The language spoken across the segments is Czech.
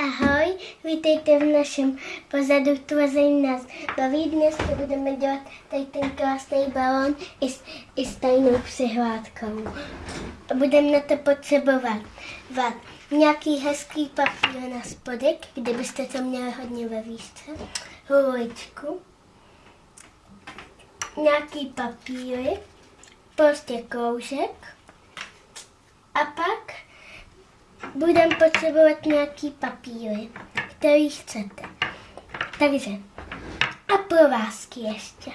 Ahoj, vítejte v našem pozadu Tvoření nás baví. Dneska budeme dělat tady ten krásný balon i s, i s tajnou přihládkou. Budeme na to potřebovat vat, nějaký hezký papír na spodek, kde byste to měli hodně ve výšce, hůličku, nějaký papíry, prostě kroužek a pak budeme potřebovat nějaký papíry, který chcete. Takže a provázky ještě.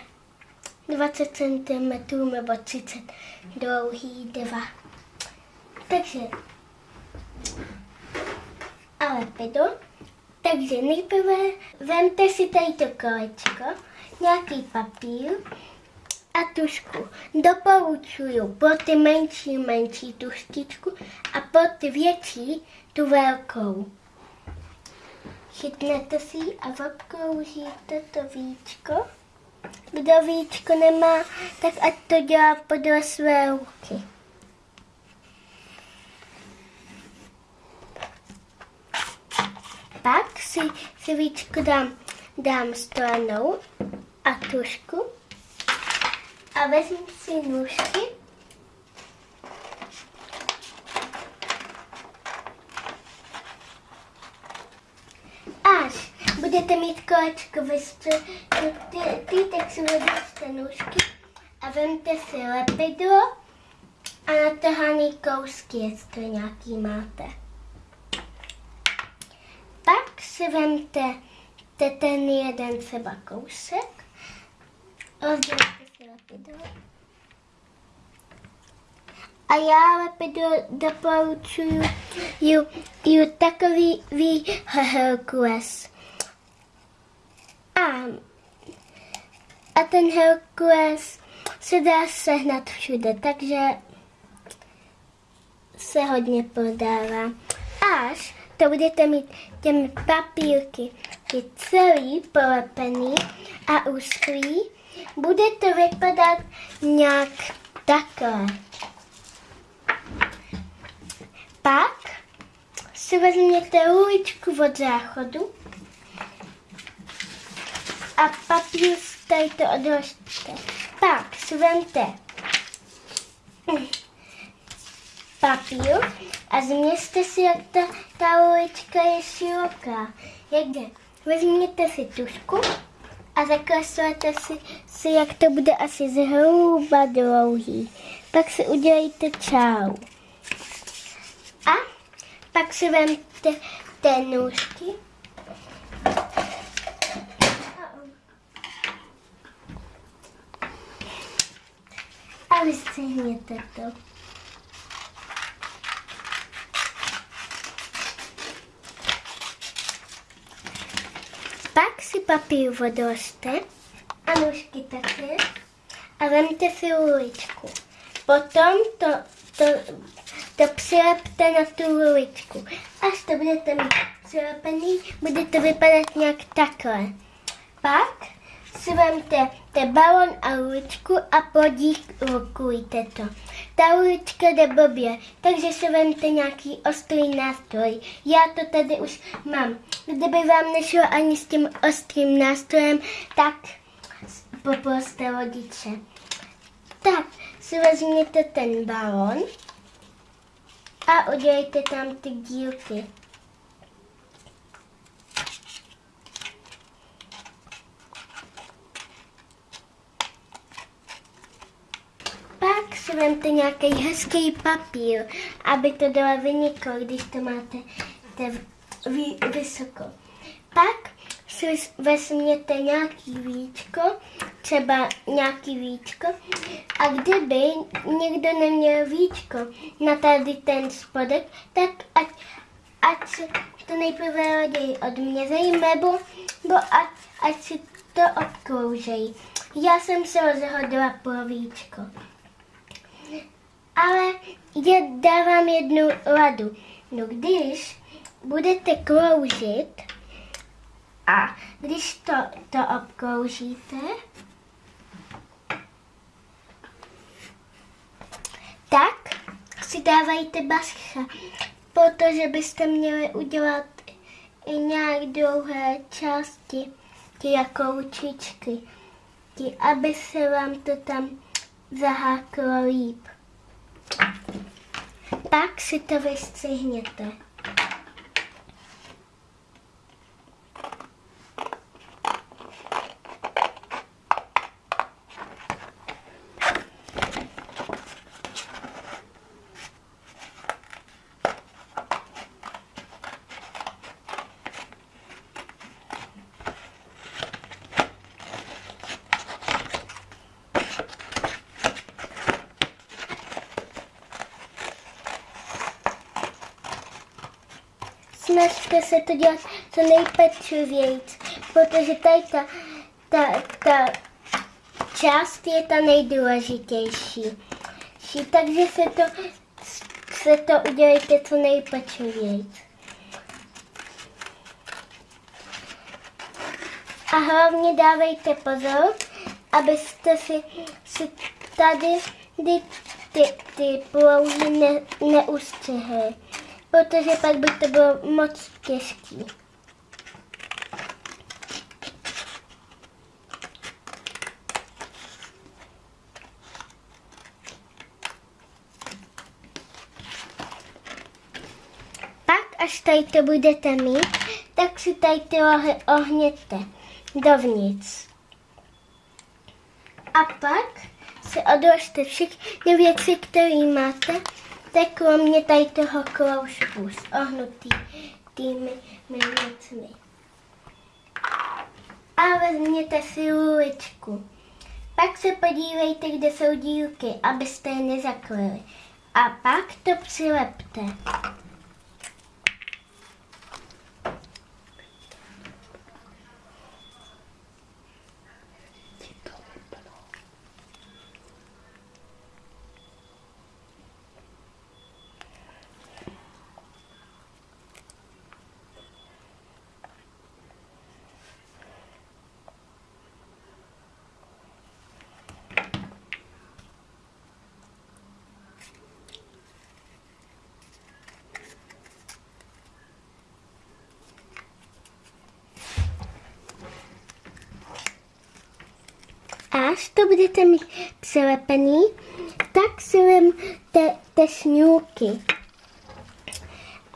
20 cm nebo 30 dlouhý, dva. Takže a lepidlo. Takže nejprve vemte si tady to kolečko, nějaký papír, a tušku. Doporučuju pro ty menší, menší tuštičku a pro ty větší tu velkou. Chytnete si ji a obkroužíte to víčko. Kdo víčko nemá, tak ať to dělá podle své ruky. Pak si, si víčko dám, dám stranou a tušku vezmu si nůžky. Až budete mít kolečko ve ty, tak si vezmete nůžky a vemte si lepidlo a natahaný kousky, jestli nějaký máte. Pak si vemte ten jeden třeba kousek, rozdělte. A já lepidlo doporučuju ju, ju takový ví Herkules. A, a ten Herkules se dá sehnat všude, takže se hodně prodává. Až to budete mít těmi papírky celý polepený a uschlý, bude to vypadat nějak takhle. Pak si vezměte uličku od záchodu a papír tady to odložte. Pak si vemte papír a změřte si, jak ta, ta ulička je široká. Jde? Vezměte si tušku a zakreslete si, si, jak to bude asi zhruba dlouhý. Pak si udělejte čau. A pak si vemte té nůžky a vystřihněte to. Pak si papír odložte a nůžky také a vemte si uličku. Potom to, to, to přilepte na tu uličku. Až to budete mít přilepený, bude to vypadat nějak takhle. Pak si vemte ten balon a uličku a podíkujte to. Ta ulička jde blbě, takže si vemte nějaký ostrý nástroj. Já to tady už mám. Kdyby vám nešlo ani s tím ostrým nástrojem, tak poproste rodiče. Tak si vezměte ten balon a udělejte tam ty dílky. Si vemte nějaký hezký papír, aby to dalo vyniklo, když to máte vysoko. Pak si vezměte nějaký víčko, třeba nějaký víčko a kdyby někdo neměl víčko na tady ten spodek, tak ať, ať si to nejprve raději odměřejí, nebo, nebo ať, ať si to obkroužejí. Já jsem se rozhodla pro víčko ale já dávám jednu radu. No když budete kroužit a když to, to obkroužíte, tak si dávajte bacha, protože byste měli udělat i nějak dlouhé části, ty jako ručičky, ty, aby se vám to tam zaháklo líp. Pak si to vystřihněte. Snažte se to dělat co nejpečlivějíc, protože tady ta, ta, ta část je ta nejdůležitější. Takže se to, se to udělejte co nejpečlivějíc. A hlavně dávejte pozor, abyste si, si tady ty, ty, ty plouhy ne, neustřihli protože pak by to bylo moc těžký. Pak, až tady to budete mít, tak si tady ty lohy ohněte dovnitř. A pak si odložte všechny věci, které máte Máte kromě tady toho kroužku s ohnutými věcmi. A vezměte si luličku. Pak se podívejte, kde jsou dílky, abyste je nezaklili. A pak to přilepte. Až to budete mít přilepený, tak si vemte te šňůrky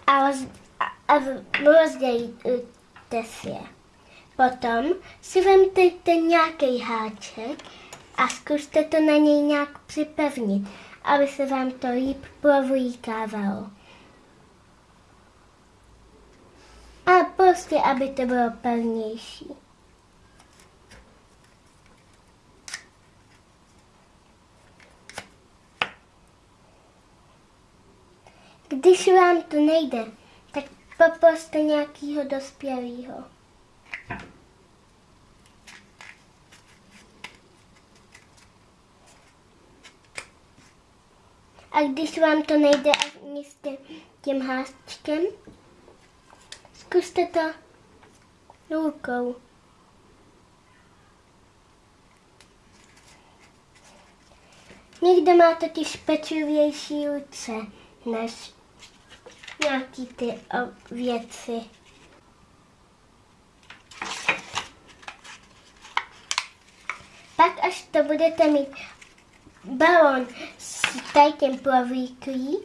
a, roz, a, a rozdělíte si je. Potom si vemte nějaký háček a zkuste to na něj nějak připevnit, aby se vám to líp provlíkávalo. A prostě, aby to bylo pevnější. Když vám to nejde, tak poproste nějakého dospělého. A když vám to nejde ani s tím háčkem, zkuste to rukou. Někdo má totiž pečlivější ruce než nějaký ty věci. Pak, až to budete mít balon s tady tím plovíklí,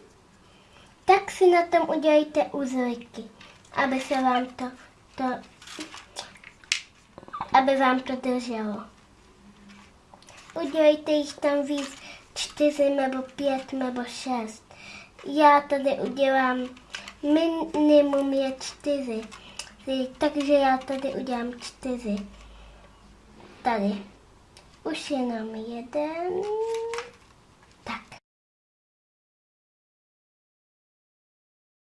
tak si na tom udělejte uzlíky, aby se vám to, to aby vám to drželo. Udělejte jich tam víc, čtyři nebo pět nebo šest. Já tady udělám minimum je čtyři. Takže já tady udělám čtyři. Tady. Už jenom jeden.